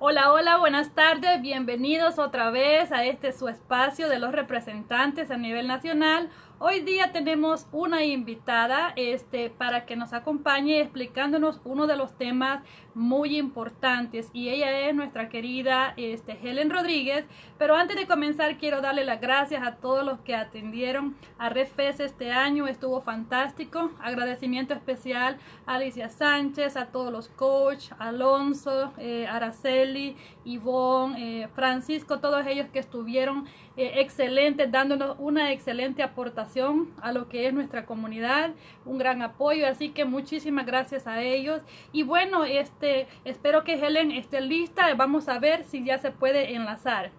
Hola, hola, buenas tardes, bienvenidos otra vez a este su espacio de los representantes a nivel nacional. Hoy día tenemos una invitada este, para que nos acompañe explicándonos uno de los temas muy importantes y ella es nuestra querida este, Helen Rodríguez. Pero antes de comenzar quiero darle las gracias a todos los que atendieron a RedFest este año, estuvo fantástico. Agradecimiento especial a Alicia Sánchez, a todos los coach, Alonso, eh, Araceli, Ivonne, eh, Francisco, todos ellos que estuvieron eh, excelentes, dándonos una excelente aportación a lo que es nuestra comunidad, un gran apoyo, así que muchísimas gracias a ellos. Y bueno, este, espero que Helen esté lista, vamos a ver si ya se puede enlazar.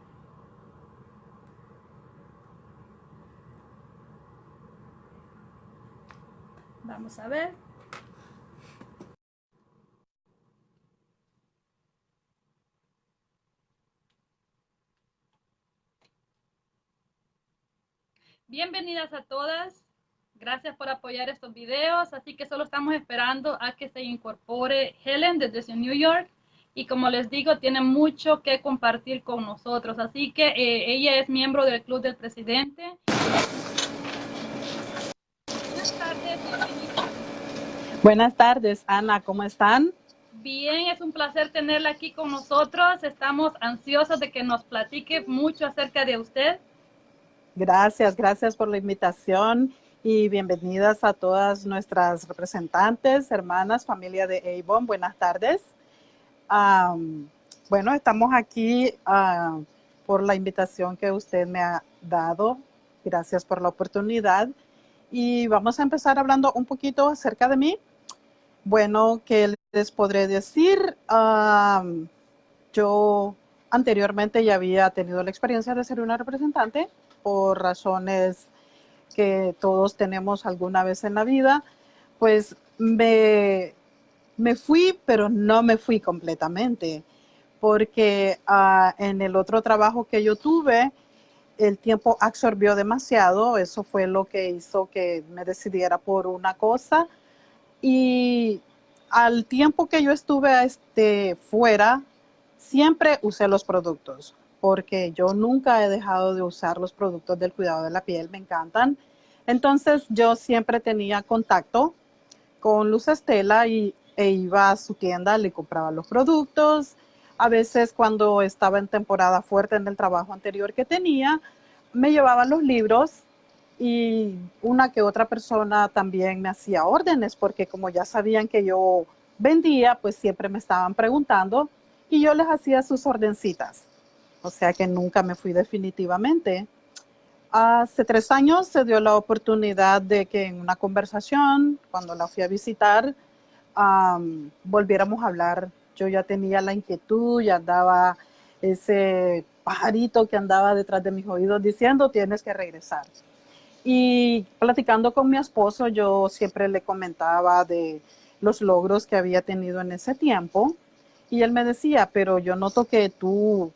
Vamos a ver. Bienvenidas a todas. Gracias por apoyar estos videos. Así que solo estamos esperando a que se incorpore Helen desde New York. Y como les digo, tiene mucho que compartir con nosotros. Así que eh, ella es miembro del Club del Presidente. Buenas tardes. Buenas tardes, Ana. ¿Cómo están? Bien, es un placer tenerla aquí con nosotros. Estamos ansiosos de que nos platique mucho acerca de usted. Gracias, gracias por la invitación y bienvenidas a todas nuestras representantes, hermanas, familia de Avon. Buenas tardes. bueno, estamos aquí ah, por la invitación que usted me ha dado. Gracias por la oportunidad. Y vamos a empezar hablando un poquito acerca de mí. Bueno, ¿qué les podré decir? yo anteriormente ya había tenido la experiencia de ser una representante por razones que todos tenemos alguna vez en la vida, pues me, me fui, pero no me fui completamente, porque ah, en el otro trabajo que yo tuve, el tiempo absorbió demasiado, eso fue lo que hizo que me decidiera por una cosa, y al tiempo que yo estuve este, fuera, siempre usé los productos porque yo nunca he dejado de usar los productos del cuidado de la piel, me encantan. Entonces yo siempre tenía contacto con Luz Estela y, e iba a su tienda, le compraba los productos. A veces cuando estaba en temporada fuerte en el trabajo anterior que tenía, me llevaban los libros y una que otra persona también me hacía órdenes porque como ya sabían que yo vendía, pues siempre me estaban preguntando y yo les hacía sus ordencitas o sea que nunca me fui definitivamente. Hace tres años se dio la oportunidad de que en una conversación, cuando la fui a visitar, volviéramos a hablar. Yo ya tenía la inquietud, ya andaba ese pajarito que andaba detrás de mis oídos diciendo tienes que regresar. Y platicando con mi esposo, yo siempre le comentaba de los logros que había tenido en ese tiempo. Y él me decía, pero yo noto que tú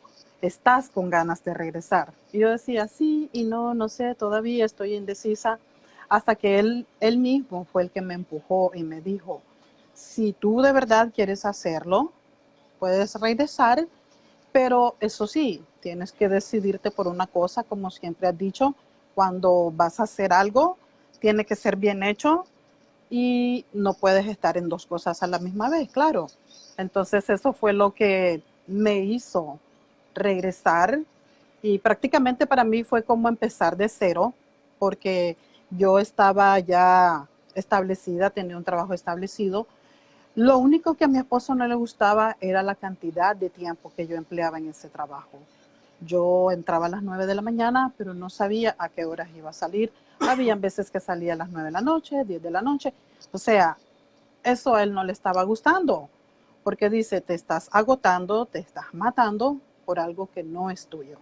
estás con ganas de regresar. Yo decía, sí y no, no sé, todavía estoy indecisa, hasta que él, él mismo fue el que me empujó y me dijo, si tú de verdad quieres hacerlo, puedes regresar, pero eso sí, tienes que decidirte por una cosa, como siempre has dicho, cuando vas a hacer algo, tiene que ser bien hecho y no puedes estar en dos cosas a la misma vez, claro. Entonces eso fue lo que me hizo regresar y prácticamente para mí fue como empezar de cero porque yo estaba ya establecida, tenía un trabajo establecido. Lo único que a mi esposo no le gustaba era la cantidad de tiempo que yo empleaba en ese trabajo. Yo entraba a las 9 de la mañana, pero no sabía a qué horas iba a salir. Habían veces que salía a las 9 de la noche, 10 de la noche. O sea, eso a él no le estaba gustando, porque dice, te estás agotando, te estás matando, por algo que no es tuyo.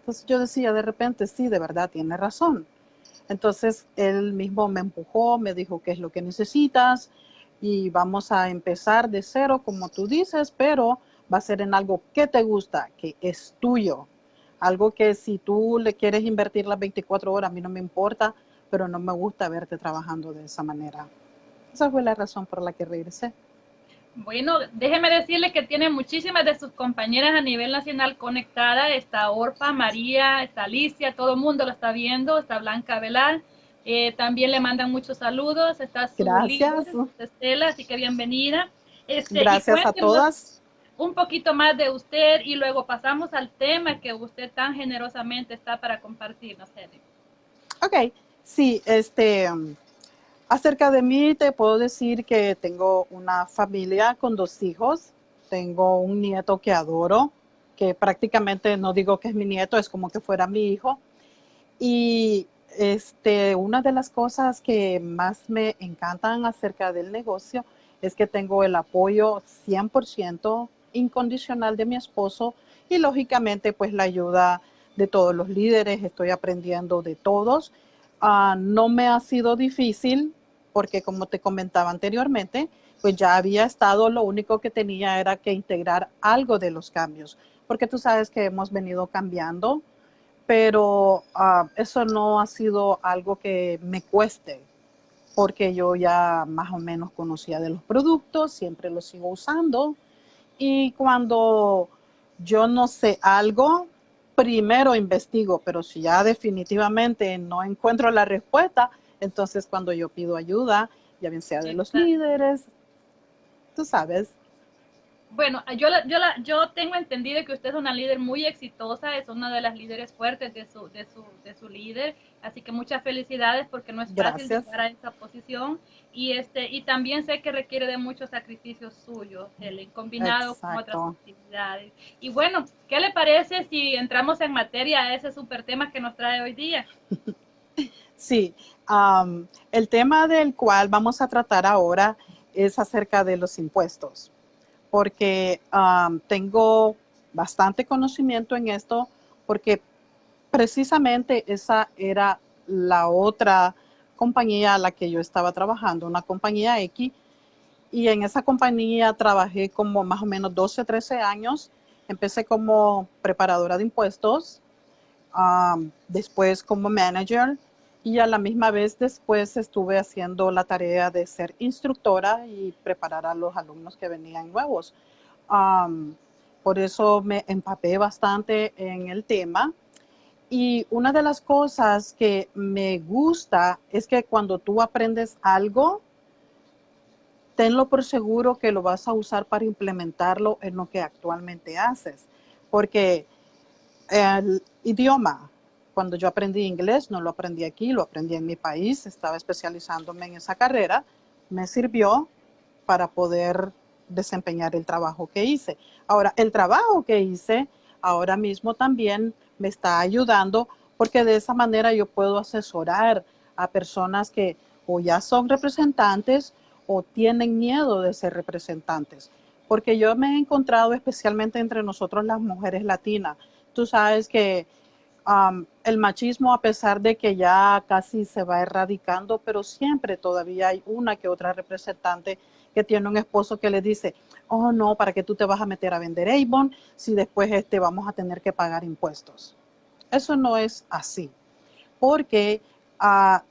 Entonces yo decía de repente, sí, de verdad tiene razón. Entonces él mismo me empujó, me dijo qué es lo que necesitas y vamos a empezar de cero, como tú dices, pero va a ser en algo que te gusta, que es tuyo. Algo que si tú le quieres invertir las 24 horas, a mí no me importa, pero no me gusta verte trabajando de esa manera. Esa fue la razón por la que regresé. Bueno, déjeme decirle que tiene muchísimas de sus compañeras a nivel nacional conectadas. Está Orfa, María, está Alicia, todo el mundo lo está viendo. Está Blanca Velar. Eh, también le mandan muchos saludos. Está su Gracias. Estela, así que bienvenida. Este, Gracias a todas. Un poquito más de usted y luego pasamos al tema que usted tan generosamente está para compartirnos, Edith. Ok, sí, este, acerca de mí te puedo decir que tengo una familia con dos hijos, tengo un nieto que adoro, que prácticamente no digo que es mi nieto, es como que fuera mi hijo. Y este, una de las cosas que más me encantan acerca del negocio es que tengo el apoyo 100% incondicional de mi esposo y lógicamente pues la ayuda de todos los líderes, estoy aprendiendo de todos. Ah, no me ha sido difícil porque como te comentaba anteriormente, pues ya había estado, lo único que tenía era que integrar algo de los cambios, porque tú sabes que hemos venido cambiando, pero ah, eso no ha sido algo que me cueste, porque yo ya más o menos conocía de los productos, siempre los sigo usando, y cuando yo no sé algo, primero investigo, pero si ya definitivamente no encuentro la respuesta, entonces cuando yo pido ayuda, ya bien sea de los líderes, tú sabes. Bueno, yo, yo, la, yo tengo entendido que usted es una líder muy exitosa, es una de las líderes fuertes de su, de su, de su líder, así que muchas felicidades porque no es fácil llegar a esa posición y este y también sé que requiere de muchos sacrificios suyos, el combinado con otras actividades. Y bueno, ¿qué le parece si entramos en materia a ese super tema que nos trae hoy día? Sí, el tema del cual vamos a tratar ahora es acerca de los impuestos, porque tengo bastante conocimiento en esto, porque precisamente esa era la otra compañía a la que yo estaba trabajando, una compañía X, y en esa compañía trabajé como más o menos 12, 13 años. Empecé como preparadora de impuestos, después como manager y a la misma vez después estuve haciendo la tarea de ser instructora y preparar a los alumnos que venían nuevos. por eso me empapé bastante en el tema. Y una de las cosas que me gusta es que cuando tú aprendes algo, tenlo por seguro que lo vas a usar para implementarlo en lo que actualmente haces. Porque el idioma, cuando yo aprendí inglés, no lo aprendí aquí, lo aprendí en mi país, estaba especializándome en esa carrera, me sirvió para poder desempeñar el trabajo que hice. Ahora, el trabajo que hice ahora mismo también me está ayudando porque de esa manera yo puedo asesorar a personas que o ya son representantes o tienen miedo de ser representantes. Porque yo me he encontrado especialmente entre nosotros las mujeres latinas. Tú sabes que el machismo, a pesar de que ya casi se va erradicando, pero siempre todavía hay una que otra representante que tiene un esposo que le dice, oh no, ¿para qué tú te vas a meter a vender Avon si después este, vamos a tener que pagar impuestos? Eso no es así, porque ah,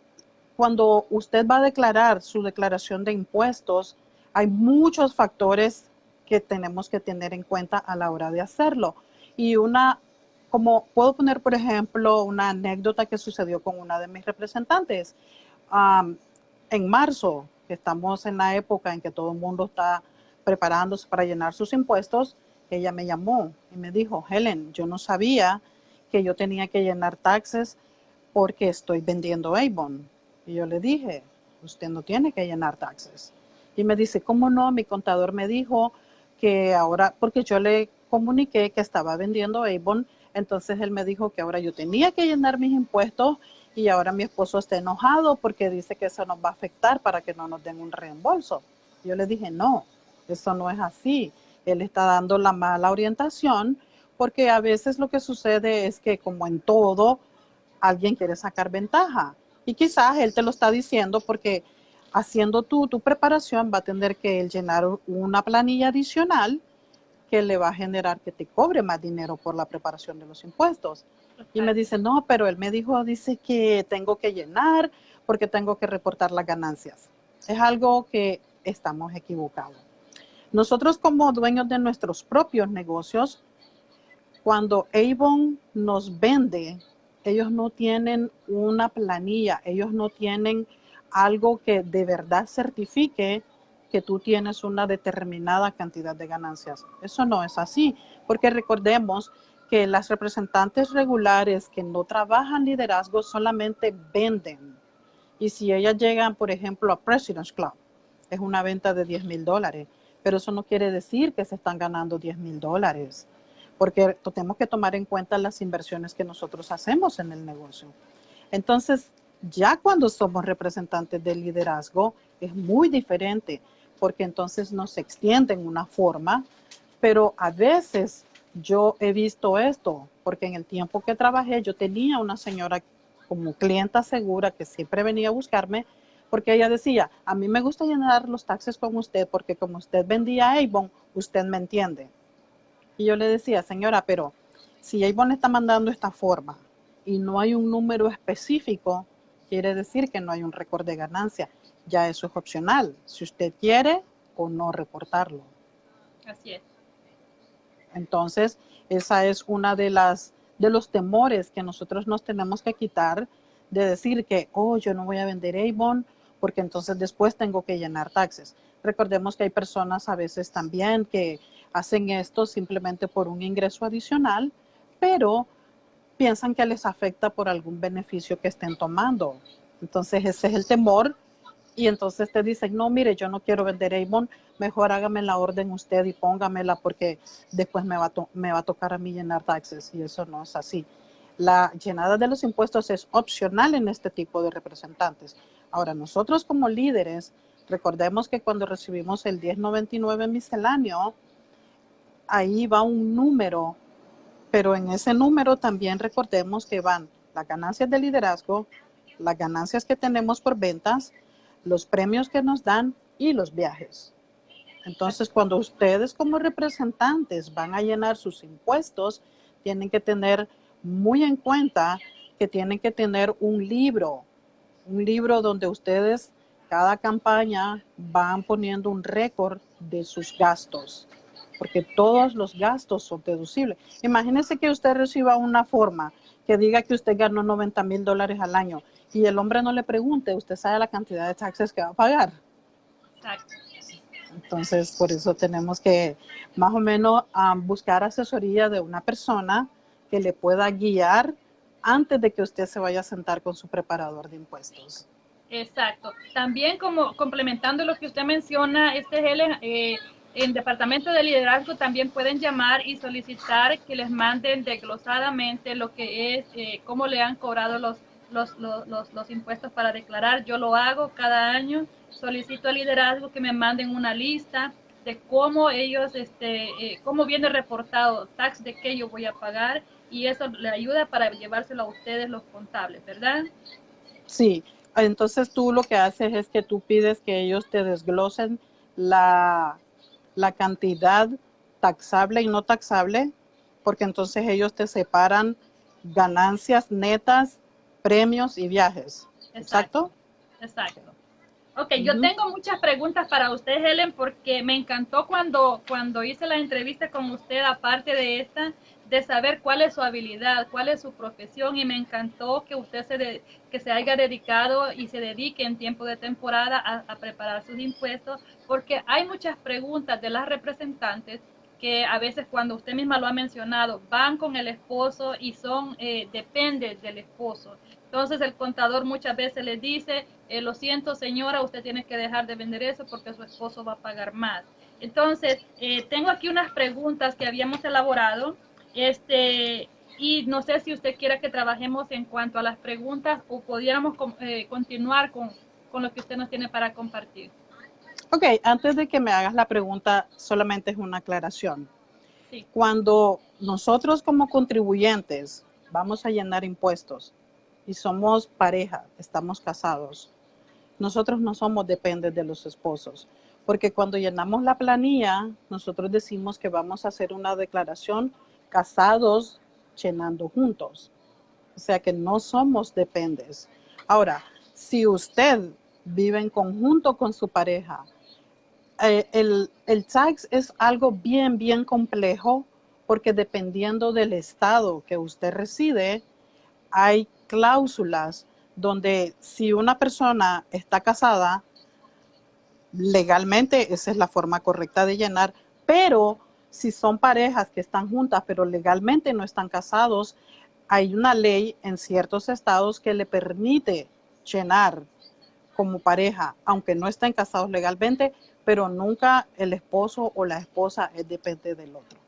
cuando usted va a declarar su declaración de impuestos, hay muchos factores que tenemos que tener en cuenta a la hora de hacerlo. Y una como puedo poner, por ejemplo, una anécdota que sucedió con una de mis representantes. en marzo, que estamos en la época en que todo el mundo está preparándose para llenar sus impuestos, ella me llamó y me dijo, Helen, yo no sabía que yo tenía que llenar taxes porque estoy vendiendo Avon. Y yo le dije, usted no tiene que llenar taxes. Y me dice, ¿cómo no? Mi contador me dijo que ahora, porque yo le comuniqué que estaba vendiendo Avon entonces él me dijo que ahora yo tenía que llenar mis impuestos y ahora mi esposo está enojado porque dice que eso nos va a afectar para que no nos den un reembolso. Yo le dije, no, eso no es así. Él está dando la mala orientación porque a veces lo que sucede es que como en todo, alguien quiere sacar ventaja. Y quizás él te lo está diciendo porque haciendo tú tu preparación va a tener que llenar una planilla adicional que le va a generar que te cobre más dinero por la preparación de los impuestos. Y me dice, no, pero él me dijo, dice que tengo que llenar porque tengo que reportar las ganancias. Es algo que estamos equivocados. Nosotros como dueños de nuestros propios negocios, cuando Avon nos vende, ellos no tienen una planilla, ellos no tienen algo que de verdad certifique que tú tienes una determinada cantidad de ganancias. Eso no es así, porque recordemos que las representantes regulares que no trabajan liderazgo solamente venden. Y si ellas llegan, por ejemplo, a President's Club, es una venta de 10 mil dólares, pero eso no quiere decir que se están ganando 10 mil dólares, porque tenemos que tomar en cuenta las inversiones que nosotros hacemos en el negocio. Entonces, ya cuando somos representantes de liderazgo, es muy diferente, porque entonces nos extienden una forma, pero a veces yo he visto esto, porque en el tiempo que trabajé yo tenía una señora como clienta segura que siempre venía a buscarme, porque ella decía, a mí me gusta llenar los taxes con usted porque como usted vendía Avon, usted me entiende. Y yo le decía, señora, pero si Avon está mandando esta forma y no hay un número específico, quiere decir que no hay un récord de ganancia. Ya eso es opcional, si usted quiere o no reportarlo. Así es. Entonces, esa es una de las de los temores que nosotros nos tenemos que quitar de decir que, oh, yo no voy a vender Avon porque entonces después tengo que llenar taxes. Recordemos que hay personas a veces también que hacen esto simplemente por un ingreso adicional, pero piensan que les afecta por algún beneficio que estén tomando. Entonces ese es el temor y entonces te dicen, no, mire, yo no quiero vender Avon, mejor hágame la orden usted y póngamela porque después me va, me va a tocar a mí llenar taxes y eso no es así. La llenada de los impuestos es opcional en este tipo de representantes. Ahora, nosotros como líderes, recordemos que cuando recibimos el 1099 misceláneo, ahí va un número, pero en ese número también recordemos que van las ganancias de liderazgo, las ganancias que tenemos por ventas, los premios que nos dan y los viajes. Entonces, cuando ustedes como representantes van a llenar sus impuestos, tienen que tener muy en cuenta que tienen que tener un libro, un libro donde ustedes cada campaña van poniendo un récord de sus gastos, porque todos los gastos son deducibles. Imagínense que usted reciba una forma que diga que usted ganó 90 mil dólares al año y el hombre no le pregunte, usted sabe la cantidad de taxes que va a pagar. Exacto. Entonces, por eso tenemos que más o menos buscar asesoría de una persona que le pueda guiar antes de que usted se vaya a sentar con su preparador de impuestos. Exacto. También como complementando lo que usted menciona, este Helen, eh, en Departamento de Liderazgo también pueden llamar y solicitar que les manden desglosadamente lo que es, eh, cómo le han cobrado los los, los, los, impuestos para declarar. Yo lo hago cada año. Solicito al liderazgo que me manden una lista de cómo ellos, este, eh, cómo viene reportado tax de qué yo voy a pagar y eso le ayuda para llevárselo a ustedes los contables, ¿verdad? Sí, entonces tú lo que haces es que tú pides que ellos te desglosen la, la cantidad taxable y no taxable, porque entonces ellos te separan ganancias netas premios y viajes. Exacto. Exacto. Ok, yo tengo muchas preguntas para usted, Helen, porque me encantó cuando, cuando hice la entrevista con usted, aparte de esta, de saber cuál es su habilidad, cuál es su profesión, y me encantó que usted se, que se haya dedicado y se dedique en tiempo de temporada a, a preparar sus impuestos, porque hay muchas preguntas de las representantes que a veces cuando usted misma lo ha mencionado, van con el esposo y son, eh, depende del esposo. Entonces el contador muchas veces le dice, eh, lo siento señora, usted tiene que dejar de vender eso porque su esposo va a pagar más. Entonces, eh, tengo aquí unas preguntas que habíamos elaborado, este, y no sé si usted quiera que trabajemos en cuanto a las preguntas o pudiéramos continuar con, con lo que usted nos tiene para compartir. Ok, antes de que me hagas la pregunta, solamente es una aclaración. Cuando nosotros como contribuyentes vamos a llenar impuestos y somos pareja, estamos casados, nosotros no somos dependes de los esposos, porque cuando llenamos la planilla, nosotros decimos que vamos a hacer una declaración casados llenando juntos. O sea que no somos dependes. Ahora, si usted vive en conjunto con su pareja, eh, el, el tax es algo bien, bien complejo porque dependiendo del estado que usted reside, hay cláusulas donde si una persona está casada, legalmente esa es la forma correcta de llenar, pero si son parejas que están juntas pero legalmente no están casados, hay una ley en ciertos estados que le permite llenar como pareja, aunque no estén casados legalmente, pero nunca el esposo o la esposa es depende del otro.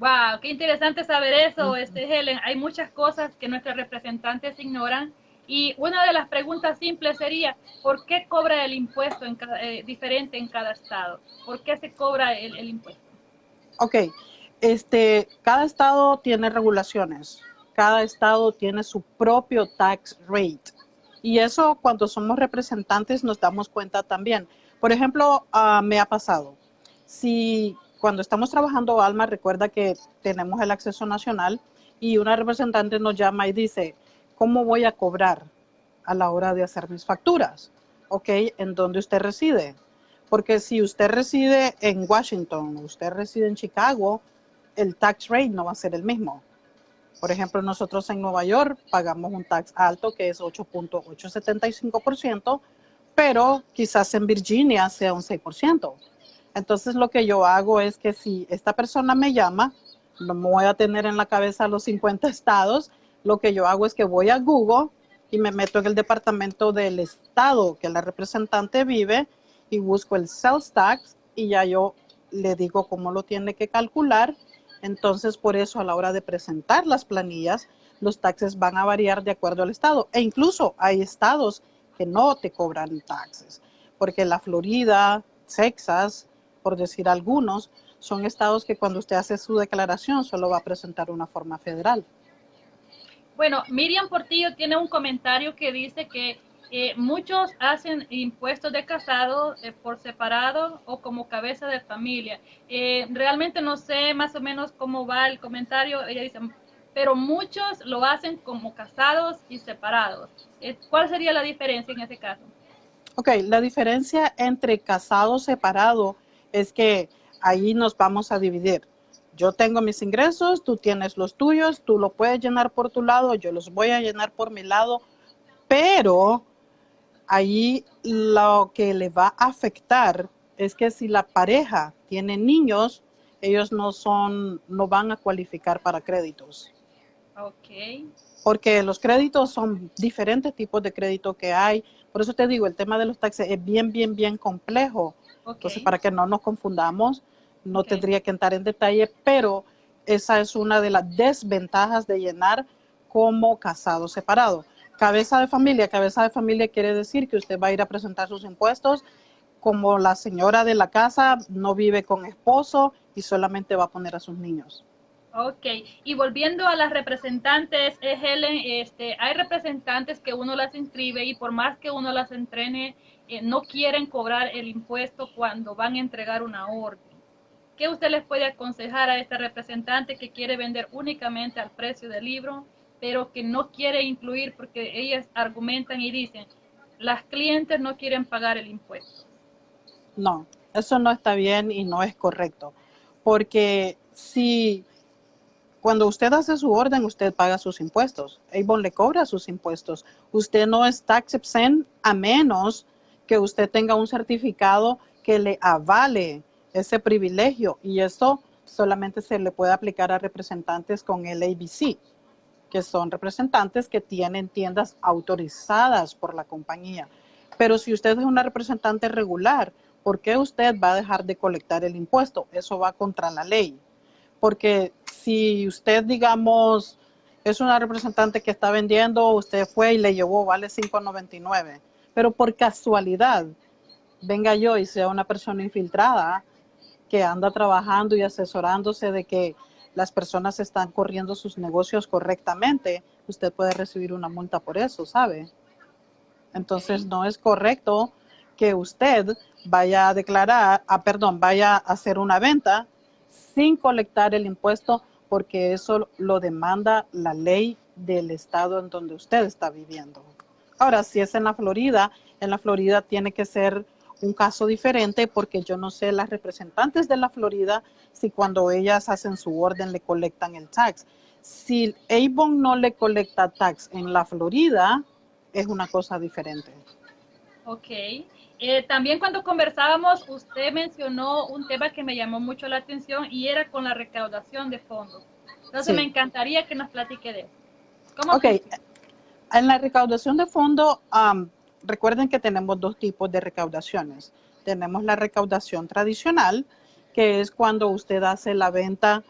Wow, qué interesante saber eso, este Helen. Hay muchas cosas que nuestros representantes ignoran y una de las preguntas simples sería, ¿por qué cobra el impuesto en eh, diferente en cada estado? ¿Por qué se cobra el, el impuesto? Ok, este, cada estado tiene regulaciones, cada estado tiene su propio tax rate. Y eso cuando somos representantes nos damos cuenta también. Por ejemplo, uh, me ha pasado, si cuando estamos trabajando Alma, recuerda que tenemos el acceso nacional y una representante nos llama y dice, ¿cómo voy a cobrar a la hora de hacer mis facturas? ¿Ok? ¿En dónde usted reside? Porque si usted reside en Washington, usted reside en Chicago, el tax rate no va a ser el mismo. Por ejemplo, nosotros en Nueva York pagamos un tax alto que es 8.875%, pero quizás en Virginia sea un 6%. Entonces lo que yo hago es que si esta persona me llama, no me voy a tener en la cabeza los 50 estados, lo que yo hago es que voy a Google y me meto en el departamento del estado que la representante vive y busco el sales tax y ya yo le digo cómo lo tiene que calcular. Entonces por eso a la hora de presentar las planillas, los taxes van a variar de acuerdo al estado. E incluso hay estados que no te cobran taxes, porque la Florida, Texas, por decir algunos, son estados que cuando usted hace su declaración solo va a presentar una forma federal. Bueno, Miriam Portillo tiene un comentario que dice que eh, muchos hacen impuestos de casado eh, por separado o como cabeza de familia. Eh, realmente no sé más o menos cómo va el comentario. Ella dice, pero muchos lo hacen como casados y separados. ¿Cuál sería la diferencia en ese caso? Ok, la diferencia entre casado separado es que ahí nos vamos a dividir. Yo tengo mis ingresos, tú tienes los tuyos, tú lo puedes llenar por tu lado, yo los voy a llenar por mi lado, pero ahí lo que le va a afectar es que si la pareja tiene niños, ellos no son, no van a cualificar para créditos. Ok. Porque los créditos son diferentes tipos de crédito que hay. Por eso te digo, el tema de los taxes es bien, bien, bien complejo. Entonces, para que no nos confundamos, no tendría que entrar en detalle, pero esa es una de las desventajas de llenar como casado separado. Cabeza de familia, cabeza de familia quiere decir que usted va a ir a presentar sus impuestos como la señora de la casa no vive con esposo y solamente va a poner a sus niños. Ok, y volviendo a las representantes, Helen, este, hay representantes que uno las inscribe y por más que uno las entrene, eh, no quieren cobrar el impuesto cuando van a entregar una orden. ¿Qué usted les puede aconsejar a este representante que quiere vender únicamente al precio del libro, pero que no quiere incluir porque ellas argumentan y dicen, las clientes no quieren pagar el impuesto? No, eso no está bien y no es correcto, porque si cuando usted hace su orden, usted paga sus impuestos. Avon le cobra sus impuestos. Usted no es tax exempt a menos que usted tenga un certificado que le avale ese privilegio y eso solamente se le puede aplicar a representantes con el ABC, que son representantes que tienen tiendas autorizadas por la compañía. Pero si usted es una representante regular, ¿por qué usted va a dejar de colectar el impuesto? Eso va contra la ley. Porque si usted, digamos, es una representante que está vendiendo, usted fue y le llevó, vale 5.99 pero por casualidad venga yo y sea una persona infiltrada que anda trabajando y asesorándose de que las personas están corriendo sus negocios correctamente, usted puede recibir una multa por eso, ¿sabe? Entonces no es correcto que usted vaya a declarar, ah, perdón, vaya a hacer una venta sin colectar el impuesto porque eso lo demanda la ley del estado en donde usted está viviendo. Ahora, si es en la Florida, en la Florida tiene que ser un caso diferente porque yo no sé las representantes de la Florida si cuando ellas hacen su orden le colectan el tax. Si Avon no le colecta tax en la Florida, es una cosa diferente. Ok. Eh, también cuando conversábamos, usted mencionó un tema que me llamó mucho la atención y era con la recaudación de fondos. Entonces me encantaría que nos platique de eso. ¿Cómo ok. En la recaudación de fondos, recuerden que tenemos dos tipos de recaudaciones. Tenemos la recaudación tradicional, que es cuando usted hace la venta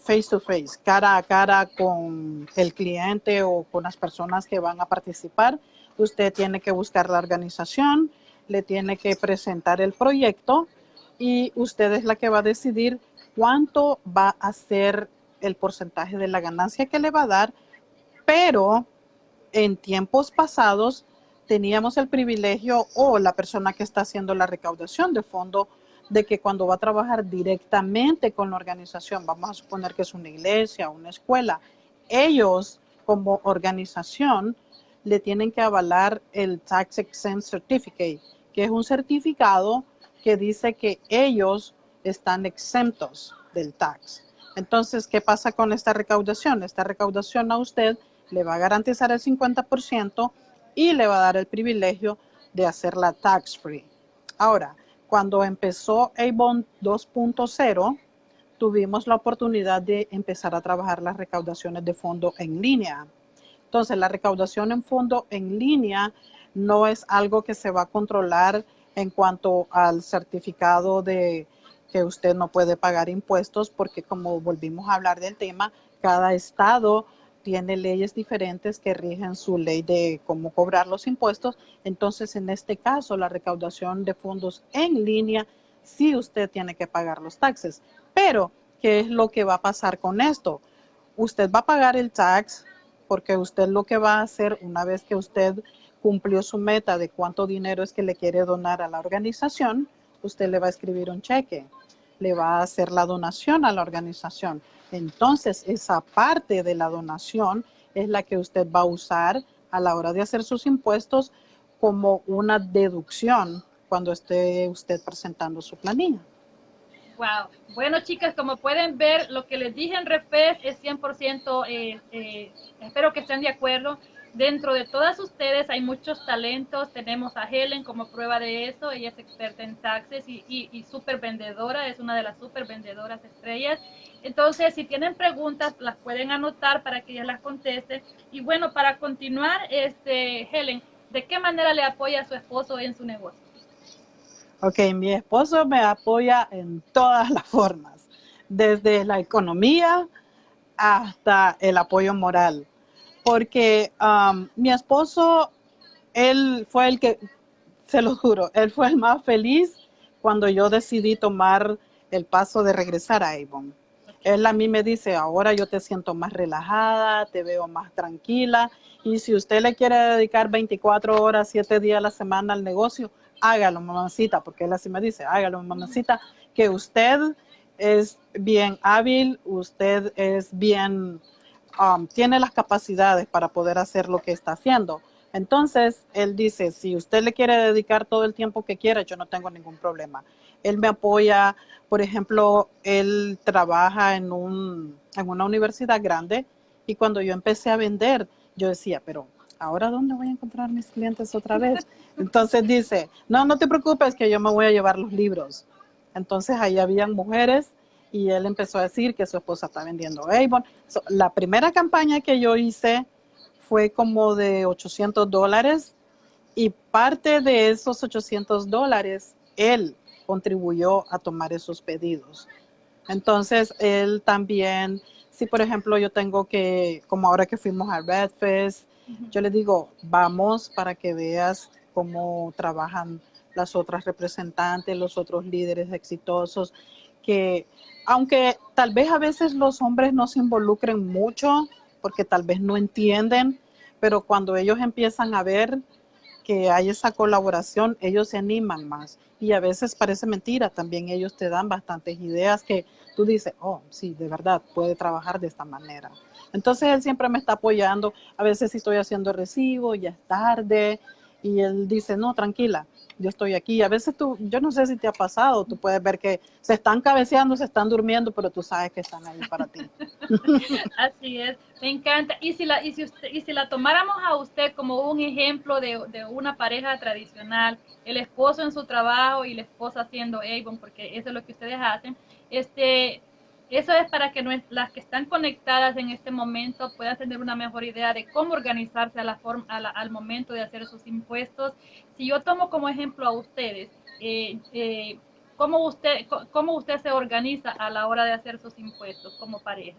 face to face, cara a cara con el cliente o con las personas que van a participar. Usted tiene que buscar la organización, le tiene que presentar el proyecto y usted es la que va a decidir cuánto va a ser el porcentaje de la ganancia que le va a dar, pero en tiempos pasados teníamos el privilegio o la persona que está haciendo la recaudación de fondo de que cuando va a trabajar directamente con la organización, vamos a suponer que es una iglesia, una escuela, ellos como organización le tienen que avalar el Tax Exempt Certificate, que es un certificado que dice que ellos están exentos del tax. Entonces, ¿qué pasa con esta recaudación? Esta recaudación a usted le va a garantizar el 50% y le va a dar el privilegio de hacerla tax free. Ahora, cuando empezó Avon 2.0, tuvimos la oportunidad de empezar a trabajar las recaudaciones de fondo en línea. Entonces, la recaudación en fondo en línea no es algo que se va a controlar en cuanto al certificado de que usted no puede pagar impuestos, porque como volvimos a hablar del tema, cada estado tiene leyes diferentes que rigen su ley de cómo cobrar los impuestos. Entonces, en este caso, la recaudación de fondos en línea, sí usted tiene que pagar los taxes. Pero, ¿qué es lo que va a pasar con esto? Usted va a pagar el tax porque usted lo que va a hacer una vez que usted cumplió su meta de cuánto dinero es que le quiere donar a la organización, usted le va a escribir un cheque, le va a hacer la donación a la organización entonces, esa parte de la donación es la que usted va a usar a la hora de hacer sus impuestos como una deducción cuando esté usted presentando su planilla. Wow. Bueno, chicas, como pueden ver, lo que les dije en Refes es 100%, eh, eh, espero que estén de acuerdo. Dentro de todas ustedes hay muchos talentos. Tenemos a Helen como prueba de eso. Ella es experta en taxes y, y, súper vendedora. Es una de las súper vendedoras estrellas. Entonces, si tienen preguntas, las pueden anotar para que ella las conteste. Y bueno, para continuar, este, Helen, ¿de qué manera le apoya a su esposo en su negocio? Ok, mi esposo me apoya en todas las formas, desde la economía hasta el apoyo moral porque um, mi esposo, él fue el que, se lo juro, él fue el más feliz cuando yo decidí tomar el paso de regresar a Avon. Él a mí me dice, ahora yo te siento más relajada, te veo más tranquila y si usted le quiere dedicar 24 horas, 7 días a la semana al negocio, hágalo, mamacita, porque él así me dice, hágalo, mamacita, que usted es bien hábil, usted es bien Um, tiene las capacidades para poder hacer lo que está haciendo. Entonces, él dice, si usted le quiere dedicar todo el tiempo que quiera, yo no tengo ningún problema. Él me apoya, por ejemplo, él trabaja en, un, en una universidad grande y cuando yo empecé a vender, yo decía, pero ahora dónde voy a encontrar mis clientes otra vez? Entonces dice, no, no te preocupes que yo me voy a llevar los libros. Entonces ahí habían mujeres y él empezó a decir que su esposa está vendiendo Avon. la primera campaña que yo hice fue como de 800 dólares y parte de esos 800 dólares él contribuyó a tomar esos pedidos. Entonces, él también, si por ejemplo yo tengo que, como ahora que fuimos a Redfest, yo le digo, vamos para que veas cómo trabajan las otras representantes, los otros líderes exitosos, que aunque tal vez a veces los hombres no se involucren mucho porque tal vez no entienden, pero cuando ellos empiezan a ver que hay esa colaboración, ellos se animan más. Y a veces parece mentira, también ellos te dan bastantes ideas que tú dices, oh, sí, de verdad, puede trabajar de esta manera. Entonces él siempre me está apoyando. A veces si estoy haciendo recibo, ya es tarde, y él dice, no, tranquila, yo estoy aquí. A veces tú, yo no sé si te ha pasado, tú puedes ver que se están cabeceando, se están durmiendo, pero tú sabes que están ahí para ti. Así es, me encanta. Y si la, y si usted, y si la tomáramos a usted como un ejemplo de, de una pareja tradicional, el esposo en su trabajo y la esposa haciendo Avon, porque eso es lo que ustedes hacen, este, eso es para que las que están conectadas en este momento puedan tener una mejor idea de cómo organizarse a la forma, al momento de hacer sus impuestos. Si yo tomo como ejemplo a ustedes, eh, eh, ¿cómo, usted, ¿cómo usted se organiza a la hora de hacer sus impuestos como pareja?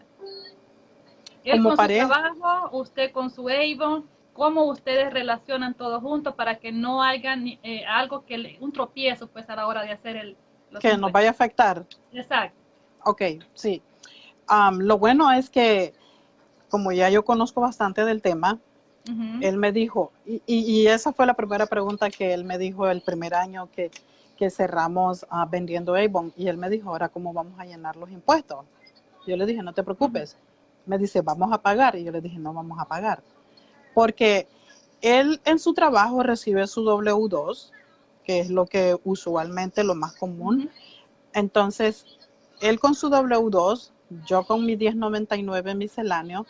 Él con su trabajo, usted con su Avon, cómo ustedes relacionan todos juntos para que no haya eh, algo que un tropiezo pues a la hora de hacer el que nos vaya a afectar. Exacto. Ok, sí. lo bueno es que, como ya yo conozco bastante del tema, él me dijo, y, esa fue la primera pregunta que él me dijo el primer año que, cerramos ah, vendiendo Avon, y él me dijo, ahora cómo vamos a llenar los impuestos. Yo le dije, no te preocupes. Me dice, vamos a pagar, y yo le dije, no vamos a pagar. Porque él en su trabajo recibe su W2, que es lo que usualmente lo más común. Entonces, él con su W2, yo con mi 1099 misceláneo,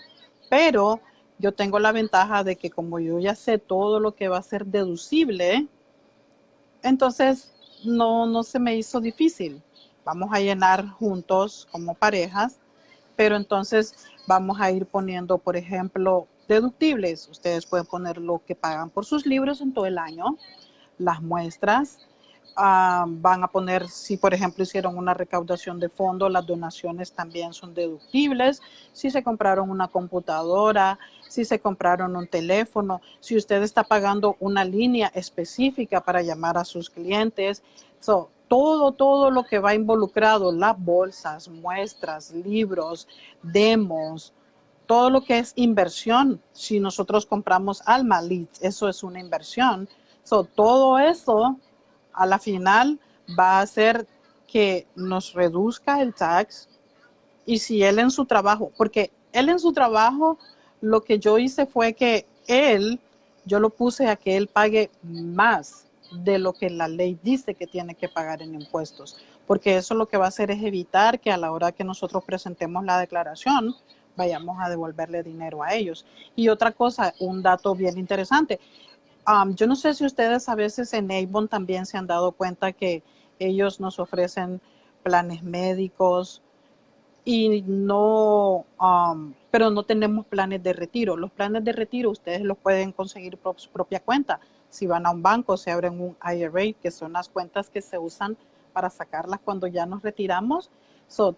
pero yo tengo la ventaja de que como yo ya sé todo lo que va a ser deducible, entonces no, no se me hizo difícil. Vamos a llenar juntos como parejas, pero entonces vamos a ir poniendo, por ejemplo, deductibles. Ustedes pueden poner lo que pagan por sus libros en todo el año, las muestras, Ah, van a poner, si por ejemplo hicieron una recaudación de fondo, las donaciones también son deductibles. Si se compraron una computadora, si se compraron un teléfono, si usted está pagando una línea específica para llamar a sus clientes. todo, todo lo que va involucrado, las bolsas, muestras, libros, demos, todo lo que es inversión. Si nosotros compramos Alma Leads, eso es una inversión. todo eso a la final va a hacer que nos reduzca el tax y si él en su trabajo, porque él en su trabajo, lo que yo hice fue que él, yo lo puse a que él pague más de lo que la ley dice que tiene que pagar en impuestos, porque eso lo que va a hacer es evitar que a la hora que nosotros presentemos la declaración, vayamos a devolverle dinero a ellos. Y otra cosa, un dato bien interesante, yo no sé si ustedes a veces en Avon también se han dado cuenta que ellos nos ofrecen planes médicos y no, pero no tenemos planes de retiro. Los planes de retiro ustedes los pueden conseguir por su propia cuenta. Si van a un banco, se abren un IRA, que son las cuentas que se usan para sacarlas cuando ya nos retiramos.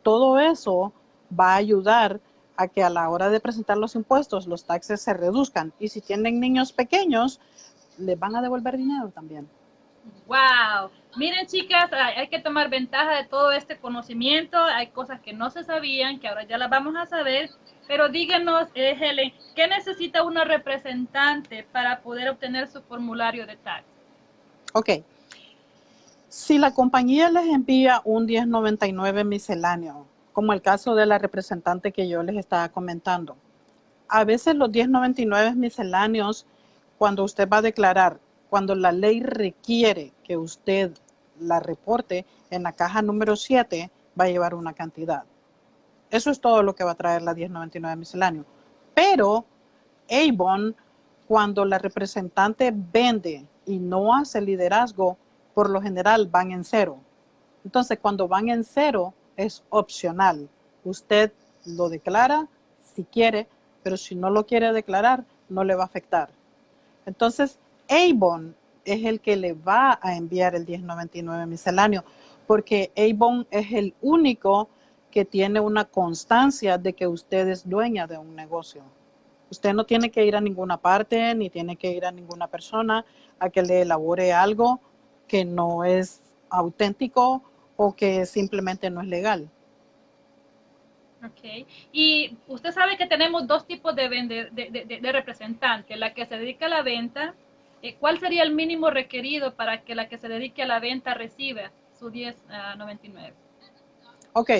todo eso va a ayudar a que a la hora de presentar los impuestos los taxes se reduzcan. Y si tienen niños pequeños, les van a devolver dinero también. Wow. Miren, chicas, hay que tomar ventaja de todo este conocimiento. Hay cosas que no se sabían, que ahora ya las vamos a saber. Pero díganos, eh, Helen, ¿qué necesita una representante para poder obtener su formulario de tax? Ok. Si la compañía les envía un 1099 misceláneo, como el caso de la representante que yo les estaba comentando, a veces los 1099 misceláneos cuando usted va a declarar, cuando la ley requiere que usted la reporte en la caja número 7, va a llevar una cantidad. Eso es todo lo que va a traer la 1099 misceláneo. Pero Avon, cuando la representante vende y no hace liderazgo, por lo general van en cero. Entonces, cuando van en cero, es opcional. Usted lo declara si quiere, pero si no lo quiere declarar, no le va a afectar. Entonces, Avon es el que le va a enviar el 1099 misceláneo, porque Avon es el único que tiene una constancia de que usted es dueña de un negocio. Usted no tiene que ir a ninguna parte, ni tiene que ir a ninguna persona a que le elabore algo que no es auténtico o que simplemente no es legal. Ok. Y usted sabe que tenemos dos tipos de, de, representantes, la que se dedica a la venta. Eh, ¿Cuál sería el mínimo requerido para que la que se dedique a la venta reciba su 1099? ok.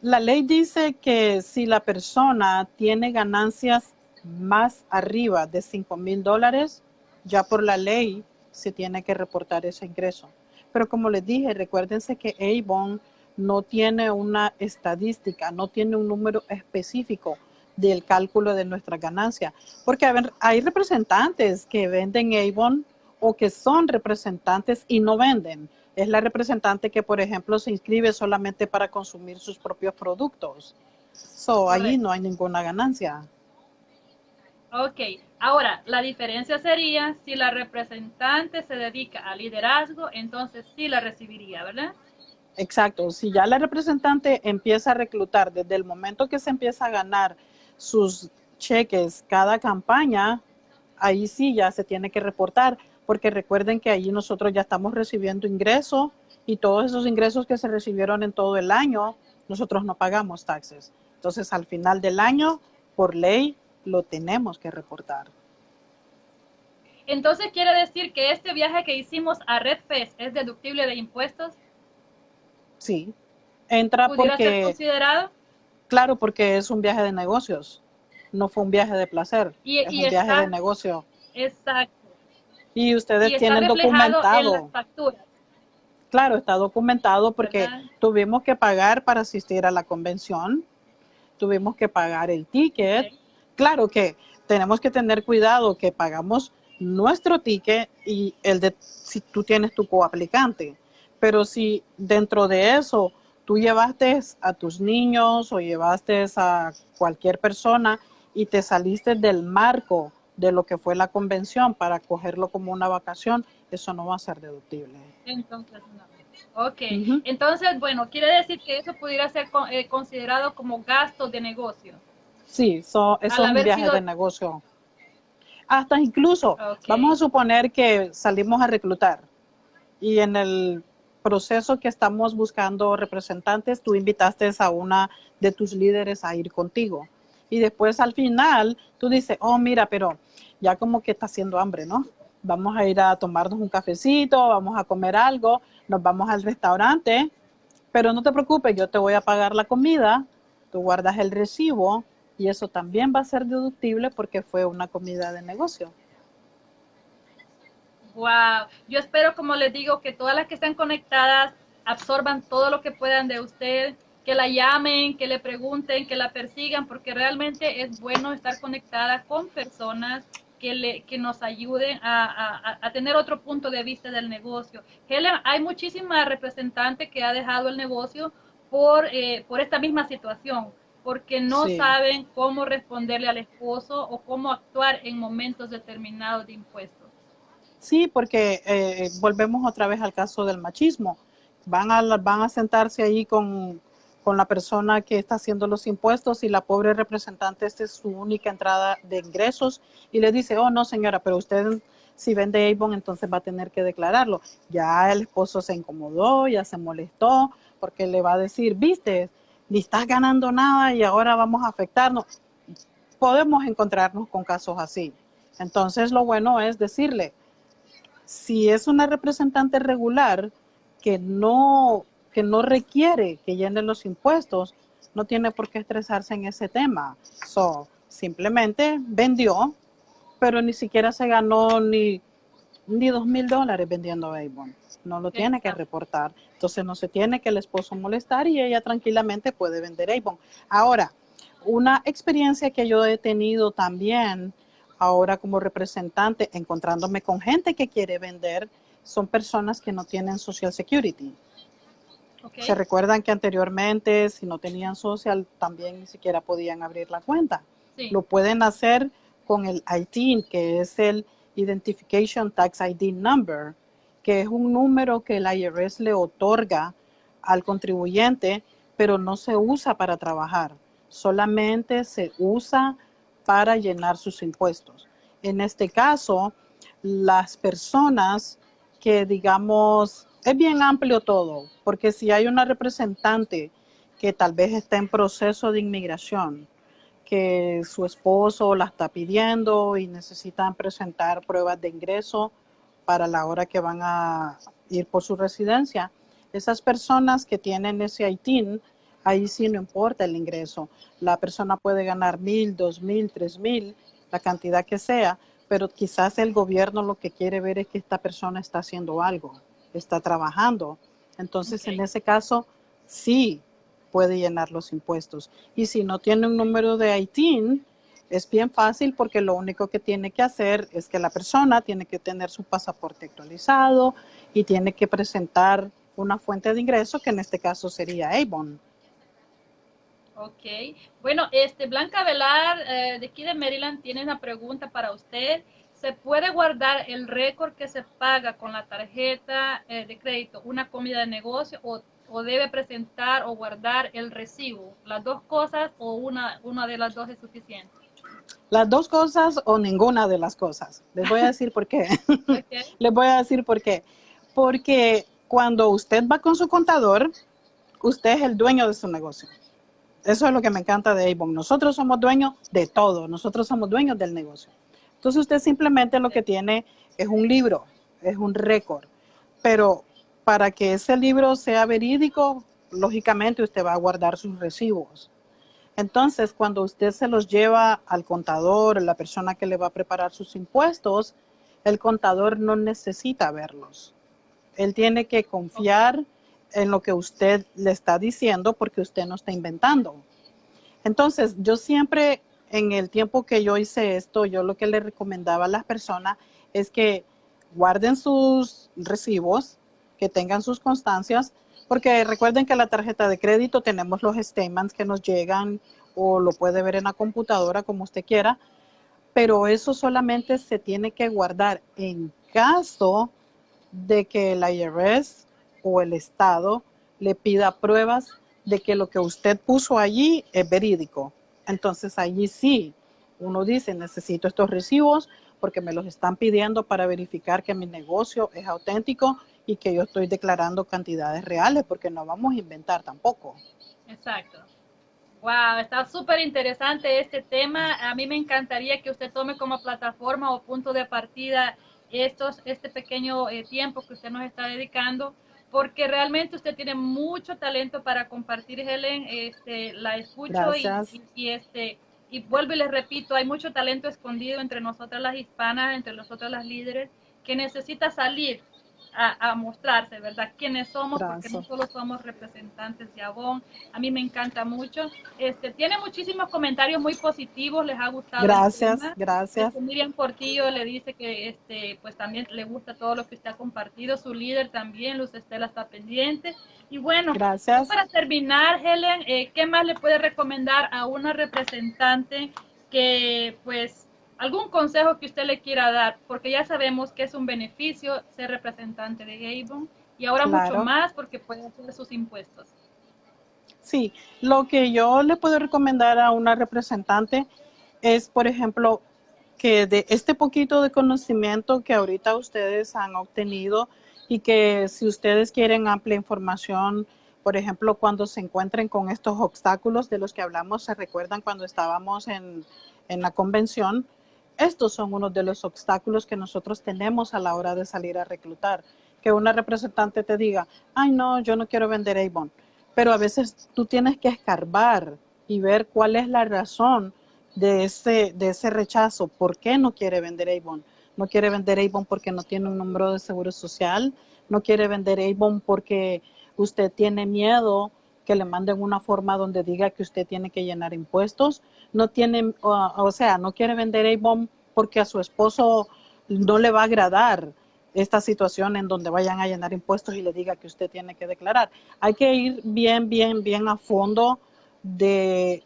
La ley dice que si la persona tiene ganancias más arriba de 5 mil dólares, ya por la ley se tiene que reportar ese ingreso. Pero como les dije, recuérdense que Avon no tiene una estadística, no tiene un número específico del cálculo de nuestra ganancia. Porque hay representantes que venden Avon o que son representantes y no venden. Es la representante que, por ejemplo, se inscribe solamente para consumir sus propios productos. So, ahí no hay ninguna ganancia. Ok, ahora la diferencia sería si la representante se dedica a liderazgo, entonces sí la recibiría, ¿verdad? Exacto, si ya la representante empieza a reclutar desde el momento que se empieza a ganar sus cheques cada campaña, ahí sí ya se tiene que reportar, porque recuerden que ahí nosotros ya estamos recibiendo ingresos y todos esos ingresos que se recibieron en todo el año, nosotros no pagamos taxes. Entonces al final del año, por ley, lo tenemos que reportar. Entonces quiere decir que este viaje que hicimos a Red Fest es deductible de impuestos. Sí, entra ¿Pudiera porque... ser considerado? Claro, porque es un viaje de negocios, no fue un viaje de placer, y, es un viaje de negocio. Exacto. Y ustedes tienen documentado. Claro, está documentado porque tuvimos que pagar para asistir a la convención, tuvimos que pagar el ticket, Claro que tenemos que tener cuidado que pagamos nuestro ticket y el de si tú tienes tu coaplicante. Pero si dentro de eso tú llevaste a tus niños o llevaste a cualquier persona y te saliste del marco de lo que fue la convención para cogerlo como una vacación, eso no va a ser deductible. Entonces, no. Ok, entonces, bueno, quiere decir que eso pudiera ser eh, considerado como gasto de negocio. Sí, eso es un viaje de negocio. Hasta incluso, vamos a suponer que salimos a reclutar y en el proceso que estamos buscando representantes, tú invitaste a una de tus líderes a ir contigo. Y después al final tú dices, oh, mira, pero ya como que está haciendo hambre, ¿no? Vamos a ir a tomarnos un cafecito, vamos a comer algo, nos vamos al restaurante, pero no te preocupes, yo te voy a pagar la comida, tú guardas el recibo y eso también va a ser deductible porque fue una comida de negocio. Wow, yo espero, como les digo, que todas las que están conectadas absorban todo lo que puedan de usted, que la llamen, que le pregunten, que la persigan, porque realmente es bueno estar conectada con personas que, le, que nos ayuden a, a, tener otro punto de vista del negocio. Helen, hay muchísimas representantes que ha dejado el negocio por, eh, por esta misma situación porque no saben cómo responderle al esposo o cómo actuar en momentos determinados de impuestos. Sí, porque eh, volvemos otra vez al caso del machismo. Van a, van a sentarse ahí con, con la persona que está haciendo los impuestos y la pobre representante, esta es su única entrada de ingresos y le dice, oh no señora, pero usted si vende Avon entonces va a tener que declararlo. Ya el esposo se incomodó, ya se molestó porque le va a decir, viste, ni estás ganando nada y ahora vamos a afectarnos. Podemos encontrarnos con casos así. Entonces lo bueno es decirle, si es una representante regular que no, que no requiere que llene los impuestos, no tiene por qué estresarse en ese tema. So, simplemente vendió, pero ni siquiera se ganó ni, ni dos mil dólares vendiendo Avon no lo tiene que reportar. Entonces no se tiene que el esposo molestar y ella tranquilamente puede vender Avon. Ahora, una experiencia que yo he tenido también ahora como representante, encontrándome con gente que quiere vender, son personas que no tienen Social Security. Se recuerdan que anteriormente, si no tenían social, también ni siquiera podían abrir la cuenta. Lo pueden hacer con el ITIN, que es el Identification Tax ID Number que es un número que el IRS le otorga al contribuyente, pero no se usa para trabajar, solamente se usa para llenar sus impuestos. En este caso, las personas que digamos, es bien amplio todo, porque si hay una representante que tal vez está en proceso de inmigración, que su esposo la está pidiendo y necesitan presentar pruebas de ingreso, para la hora que van a ir por su residencia. Esas personas que tienen ese ITIN, ahí sí no importa el ingreso. La persona puede ganar mil, dos mil, tres mil, la cantidad que sea, pero quizás el gobierno lo que quiere ver es que esta persona está haciendo algo, está trabajando. Entonces, en ese caso, sí puede llenar los impuestos. Y si no tiene un número de ITIN, es bien fácil porque lo único que tiene que hacer es que la persona tiene que tener su pasaporte actualizado y tiene que presentar una fuente de ingreso que en este caso sería Avon. Ok. Bueno, este Blanca Velar eh, de aquí de Maryland tiene una pregunta para usted. ¿Se puede guardar el récord que se paga con la tarjeta eh, de crédito, una comida de negocio, o, o, debe presentar o guardar el recibo? ¿Las dos cosas o una, una de las dos es suficiente? Las dos cosas o ninguna de las cosas. Les voy a decir por qué. Les voy a decir por qué. Porque cuando usted va con su contador, usted es el dueño de su negocio. Eso es lo que me encanta de Avon. Nosotros somos dueños de todo. Nosotros somos dueños del negocio. Entonces usted simplemente lo que tiene es un libro, es un récord. Pero para que ese libro sea verídico, lógicamente usted va a guardar sus recibos. Entonces, cuando usted se los lleva al contador, la persona que le va a preparar sus impuestos, el contador no necesita verlos. Él tiene que confiar en lo que usted le está diciendo porque usted no está inventando. Entonces, yo siempre, en el tiempo que yo hice esto, yo lo que le recomendaba a las personas es que guarden sus recibos, que tengan sus constancias, porque recuerden que la tarjeta de crédito tenemos los statements que nos llegan o lo puede ver en la computadora como usted quiera, pero eso solamente se tiene que guardar en caso de que el IRS o el Estado le pida pruebas de que lo que usted puso allí es verídico. Entonces allí sí, uno dice, necesito estos recibos porque me los están pidiendo para verificar que mi negocio es auténtico y que yo estoy declarando cantidades reales porque no vamos a inventar tampoco. Exacto. Wow, está súper interesante este tema. A mí me encantaría que usted tome como plataforma o punto de partida estos, este pequeño eh, tiempo que usted nos está dedicando porque realmente usted tiene mucho talento para compartir, Helen. Este, la escucho y, este y vuelvo y les repito, hay mucho talento escondido entre nosotras las hispanas, entre nosotras las líderes, que necesita salir a, mostrarse, ¿verdad? Quiénes somos, porque no solo somos representantes de Avon. A mí me encanta mucho. Este, tiene muchísimos comentarios muy positivos, les ha gustado. Gracias, gracias. Este, Miriam Portillo le dice que este, pues también le gusta todo lo que usted ha compartido. Su líder también, Luz Estela, está pendiente. Y bueno, gracias. para terminar, Helen, eh, ¿qué más le puede recomendar a una representante que pues algún consejo que usted le quiera dar, porque ya sabemos que es un beneficio ser representante de Avon y ahora mucho más porque puede hacer sus impuestos. Sí, lo que yo le puedo recomendar a una representante es, por ejemplo, que de este poquito de conocimiento que ahorita ustedes han obtenido y que si ustedes quieren amplia información, por ejemplo, cuando se encuentren con estos obstáculos de los que hablamos, se recuerdan cuando estábamos en, en la convención, estos son unos de los obstáculos que nosotros tenemos a la hora de salir a reclutar. Que una representante te diga, ay no, yo no quiero vender Avon. Pero a veces tú tienes que escarbar y ver cuál es la razón de ese, de ese rechazo. ¿Por qué no quiere vender Avon? No quiere vender Avon porque no tiene un número de seguro social. No quiere vender Avon porque usted tiene miedo que le manden una forma donde diga que usted tiene que llenar impuestos. No tiene, o, sea, no quiere vender Avon porque a su esposo no le va a agradar esta situación en donde vayan a llenar impuestos y le diga que usted tiene que declarar. Hay que ir bien, bien, bien a fondo de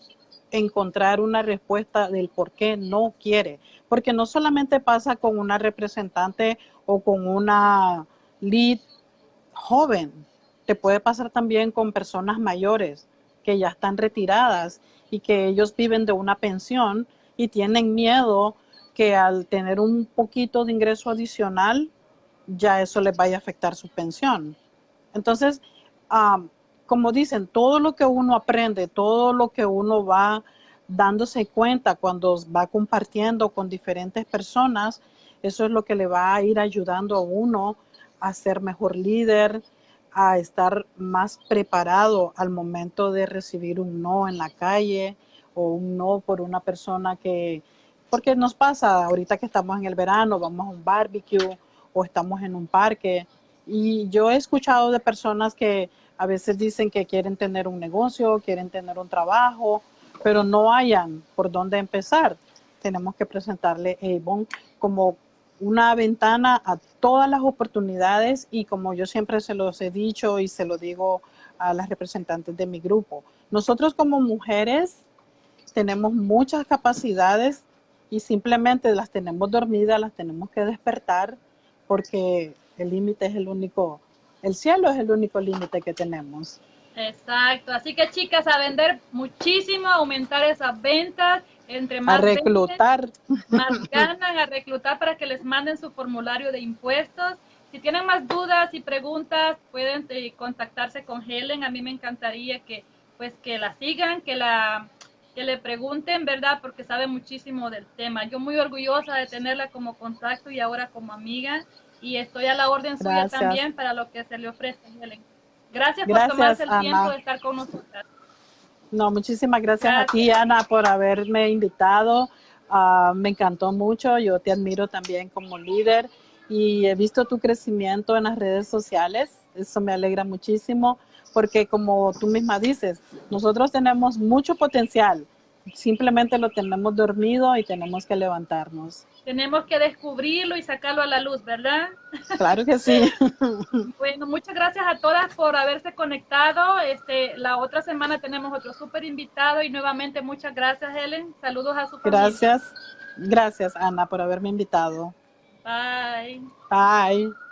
encontrar una respuesta del por qué no quiere. Porque no solamente pasa con una representante o con una lead joven, te puede pasar también con personas mayores que ya están retiradas y que ellos viven de una pensión y tienen miedo que al tener un poquito de ingreso adicional, ya eso les vaya a afectar su pensión. Entonces, como dicen, todo lo que uno aprende, todo lo que uno va dándose cuenta cuando va compartiendo con diferentes personas, eso es lo que le va a ir ayudando a uno a ser mejor líder, a estar más preparado al momento de recibir un no en la calle o un no por una persona que, porque nos pasa ahorita que estamos en el verano, vamos a un barbecue o estamos en un parque. Y yo he escuchado de personas que a veces dicen que quieren tener un negocio, quieren tener un trabajo, pero no hayan por dónde empezar. Tenemos que presentarle Avon como una ventana a todas las oportunidades y como yo siempre se los he dicho y se lo digo a las representantes de mi grupo, nosotros como mujeres tenemos muchas capacidades y simplemente las tenemos dormidas, las tenemos que despertar porque el límite es el único, el cielo es el único límite que tenemos. Exacto, así que chicas, a vender muchísimo, aumentar esas ventas, entre más a reclutar, más ganan, a reclutar para que les manden su formulario de impuestos. Si tienen más dudas y preguntas, pueden eh, contactarse con Helen. A mí me encantaría que pues que la sigan, que la que le pregunten, ¿verdad? Porque sabe muchísimo del tema. Yo muy orgullosa de tenerla como contacto y ahora como amiga y estoy a la orden suya también para lo que se le ofrece, Helen. Gracias, por tomarse el tiempo de estar con nosotros. No, muchísimas gracias, a ti, Ana, por haberme invitado. Ah, me encantó mucho, yo te admiro también como líder y he visto tu crecimiento en las redes sociales, eso me alegra muchísimo porque como tú misma dices, nosotros tenemos mucho potencial, simplemente lo tenemos dormido y tenemos que levantarnos. Tenemos que descubrirlo y sacarlo a la luz, ¿verdad? Claro que sí. Bueno, muchas gracias a todas por haberse conectado. Este, la otra semana tenemos otro súper invitado y nuevamente muchas gracias, Helen. Saludos a su familia. Gracias, gracias, Ana, por haberme invitado. Bye. Bye.